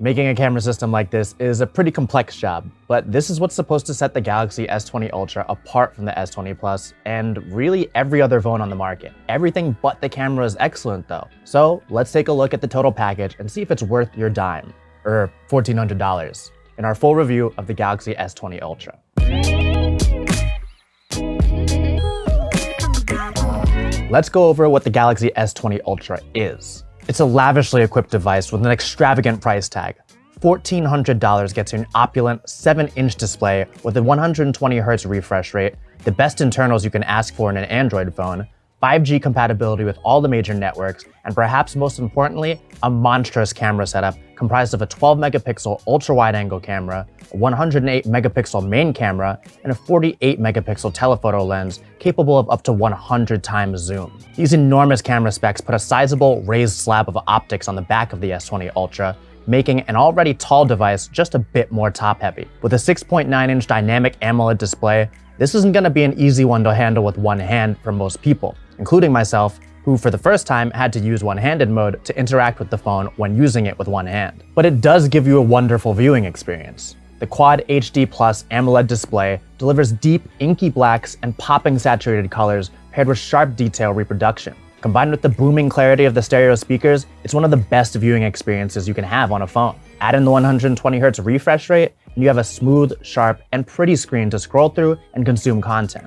Making a camera system like this is a pretty complex job, but this is what's supposed to set the Galaxy S20 Ultra apart from the S20 Plus and really every other phone on the market. Everything but the camera is excellent though. So let's take a look at the total package and see if it's worth your dime, or $1,400, in our full review of the Galaxy S20 Ultra. Let's go over what the Galaxy S20 Ultra is. It's a lavishly equipped device with an extravagant price tag. $1,400 gets you an opulent 7-inch display with a 120Hz refresh rate, the best internals you can ask for in an Android phone, 5G compatibility with all the major networks, and perhaps most importantly, a monstrous camera setup comprised of a 12 megapixel ultra wide angle camera, a 108 megapixel main camera, and a 48 megapixel telephoto lens capable of up to 100 times zoom. These enormous camera specs put a sizable raised slab of optics on the back of the S20 Ultra, making an already tall device just a bit more top-heavy. With a 6.9-inch dynamic AMOLED display, this isn't going to be an easy one to handle with one hand for most people including myself, who for the first time had to use one-handed mode to interact with the phone when using it with one hand. But it does give you a wonderful viewing experience. The Quad HD Plus AMOLED display delivers deep, inky blacks and popping saturated colors paired with sharp detail reproduction. Combined with the booming clarity of the stereo speakers, it's one of the best viewing experiences you can have on a phone. Add in the 120Hz refresh rate, and you have a smooth, sharp, and pretty screen to scroll through and consume content.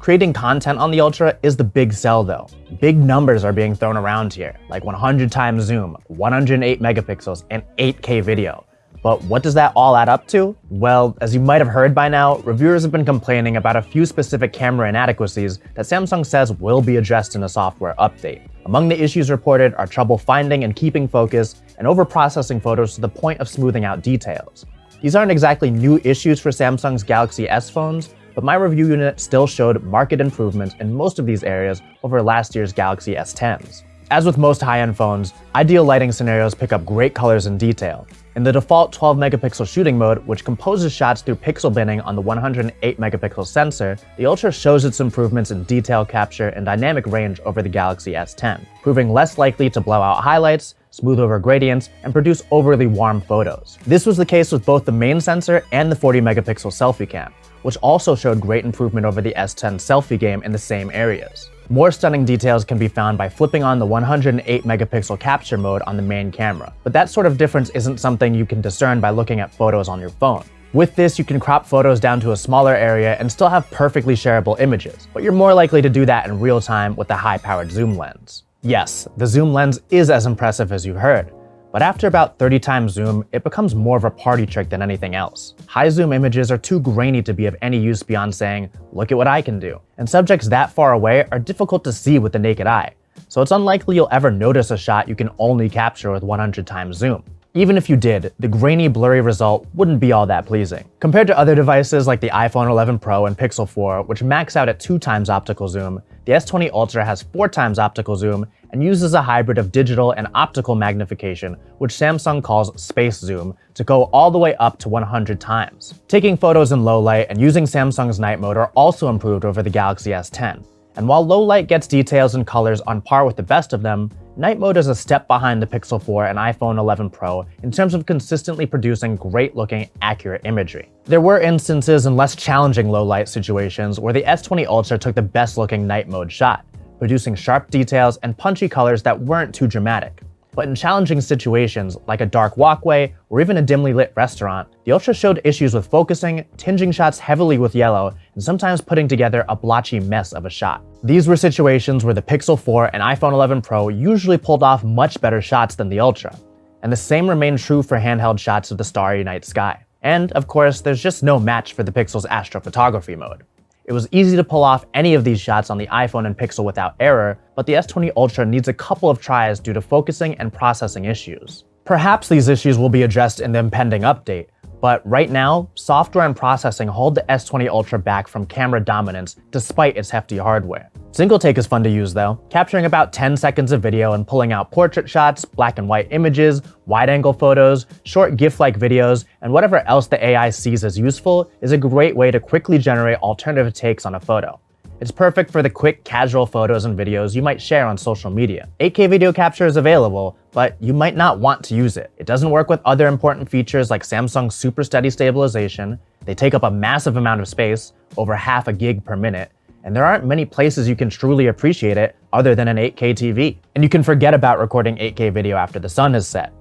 Creating content on the Ultra is the big sell though. Big numbers are being thrown around here, like 100 times zoom, 108 megapixels, and 8K video. But what does that all add up to? Well, as you might have heard by now, reviewers have been complaining about a few specific camera inadequacies that Samsung says will be addressed in a software update. Among the issues reported are trouble finding and keeping focus, and overprocessing photos to the point of smoothing out details. These aren't exactly new issues for Samsung's Galaxy S phones, but my review unit still showed market improvements in most of these areas over last year's Galaxy S10s. As with most high-end phones, ideal lighting scenarios pick up great colors and detail. In the default 12 megapixel shooting mode, which composes shots through pixel binning on the 108 megapixel sensor, the Ultra shows its improvements in detail capture and dynamic range over the Galaxy S10, proving less likely to blow out highlights, smooth over gradients, and produce overly warm photos. This was the case with both the main sensor and the 40 megapixel selfie cam, which also showed great improvement over the S10 selfie game in the same areas. More stunning details can be found by flipping on the 108 megapixel capture mode on the main camera, but that sort of difference isn't something you can discern by looking at photos on your phone. With this, you can crop photos down to a smaller area and still have perfectly shareable images, but you're more likely to do that in real time with the high-powered zoom lens. Yes, the zoom lens is as impressive as you've heard, but after about 30 times zoom, it becomes more of a party trick than anything else. High zoom images are too grainy to be of any use beyond saying, look at what I can do. And subjects that far away are difficult to see with the naked eye, so it's unlikely you'll ever notice a shot you can only capture with 100 times zoom. Even if you did, the grainy, blurry result wouldn't be all that pleasing. Compared to other devices like the iPhone 11 Pro and Pixel 4, which max out at 2 times optical zoom, the S20 Ultra has 4 times optical zoom and uses a hybrid of digital and optical magnification, which Samsung calls space zoom, to go all the way up to 100 times. Taking photos in low light and using Samsung's night mode are also improved over the Galaxy S10. And while low light gets details and colors on par with the best of them, night mode is a step behind the Pixel 4 and iPhone 11 Pro in terms of consistently producing great looking, accurate imagery. There were instances in less challenging low light situations where the S20 Ultra took the best looking night mode shot, producing sharp details and punchy colors that weren't too dramatic. But in challenging situations, like a dark walkway or even a dimly lit restaurant, the Ultra showed issues with focusing, tinging shots heavily with yellow, and sometimes putting together a blotchy mess of a shot. These were situations where the Pixel 4 and iPhone 11 Pro usually pulled off much better shots than the Ultra. And the same remained true for handheld shots of the starry night sky. And, of course, there's just no match for the Pixel's astrophotography mode. It was easy to pull off any of these shots on the iPhone and Pixel without error, but the S20 Ultra needs a couple of tries due to focusing and processing issues. Perhaps these issues will be addressed in the impending update, but right now, software and processing hold the S20 Ultra back from camera dominance despite its hefty hardware. Single take is fun to use though, capturing about 10 seconds of video and pulling out portrait shots, black and white images, wide-angle photos, short GIF-like videos, and whatever else the AI sees as useful is a great way to quickly generate alternative takes on a photo. It's perfect for the quick, casual photos and videos you might share on social media. 8K video capture is available, but you might not want to use it. It doesn't work with other important features like Samsung's super steady stabilization, they take up a massive amount of space, over half a gig per minute, and there aren't many places you can truly appreciate it other than an 8K TV. And you can forget about recording 8K video after the sun has set.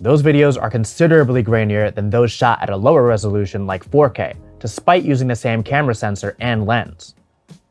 Those videos are considerably grainier than those shot at a lower resolution like 4K, despite using the same camera sensor and lens.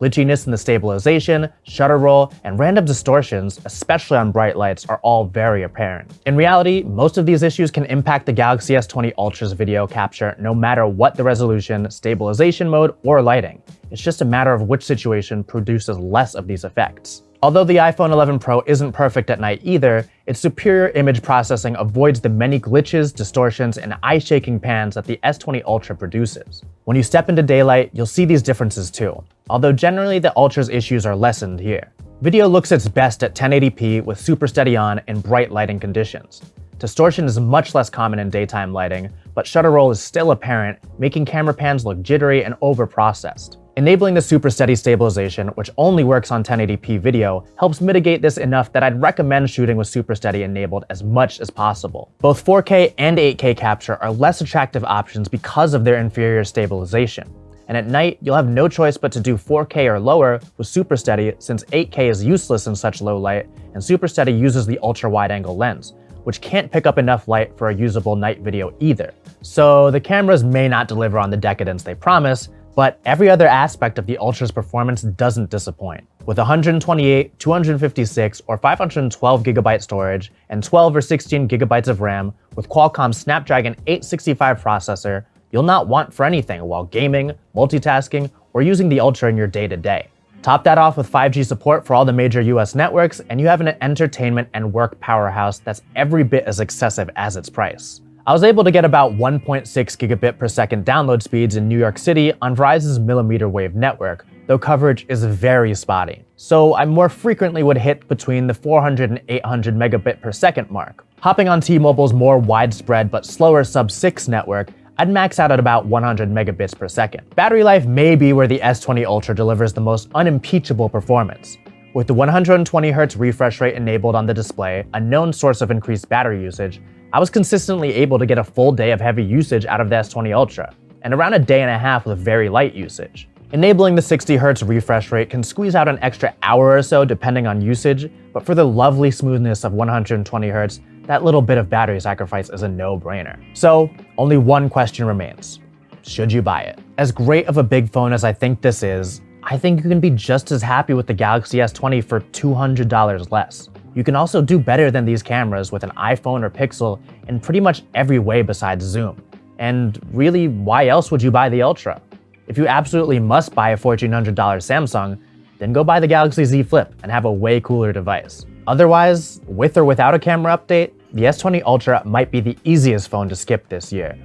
Glitchiness in the stabilization, shutter roll, and random distortions, especially on bright lights, are all very apparent. In reality, most of these issues can impact the Galaxy S20 Ultra's video capture no matter what the resolution, stabilization mode, or lighting. It's just a matter of which situation produces less of these effects. Although the iPhone 11 Pro isn't perfect at night either, its superior image processing avoids the many glitches, distortions, and eye-shaking pans that the S20 Ultra produces. When you step into daylight, you'll see these differences too, although generally the Ultra's issues are lessened here. Video looks its best at 1080p with super steady on in bright lighting conditions. Distortion is much less common in daytime lighting, but shutter roll is still apparent, making camera pans look jittery and over-processed. Enabling the super steady stabilization, which only works on 1080p video, helps mitigate this enough that I'd recommend shooting with super steady enabled as much as possible. Both 4K and 8K capture are less attractive options because of their inferior stabilization. And at night, you'll have no choice but to do 4K or lower with Super Steady since 8K is useless in such low light, and Super Steady uses the ultra wide angle lens, which can't pick up enough light for a usable night video either. So the cameras may not deliver on the decadence they promise, but every other aspect of the Ultra's performance doesn't disappoint. With 128, 256, or 512 gigabyte storage and 12 or 16 gigabytes of RAM with Qualcomm's Snapdragon 865 processor, you'll not want for anything while gaming, multitasking, or using the Ultra in your day-to-day. -day. Top that off with 5G support for all the major US networks, and you have an entertainment and work powerhouse that's every bit as excessive as its price. I was able to get about 1.6 gigabit per second download speeds in New York City on Verizon's millimeter wave network, though coverage is very spotty. So I more frequently would hit between the 400 and 800 megabit per second mark. Hopping on T-Mobile's more widespread but slower sub-6 network, I'd max out at about 100 megabits per second. Battery life may be where the S20 Ultra delivers the most unimpeachable performance. With the 120Hz refresh rate enabled on the display, a known source of increased battery usage, I was consistently able to get a full day of heavy usage out of the S20 Ultra, and around a day and a half with very light usage. Enabling the 60Hz refresh rate can squeeze out an extra hour or so depending on usage, but for the lovely smoothness of 120Hz, that little bit of battery sacrifice is a no-brainer. So, only one question remains. Should you buy it? As great of a big phone as I think this is, I think you can be just as happy with the Galaxy S20 for $200 less. You can also do better than these cameras with an iPhone or Pixel in pretty much every way besides zoom. And really, why else would you buy the Ultra? If you absolutely must buy a $1,400 Samsung, then go buy the Galaxy Z Flip and have a way cooler device. Otherwise, with or without a camera update, the S20 Ultra might be the easiest phone to skip this year.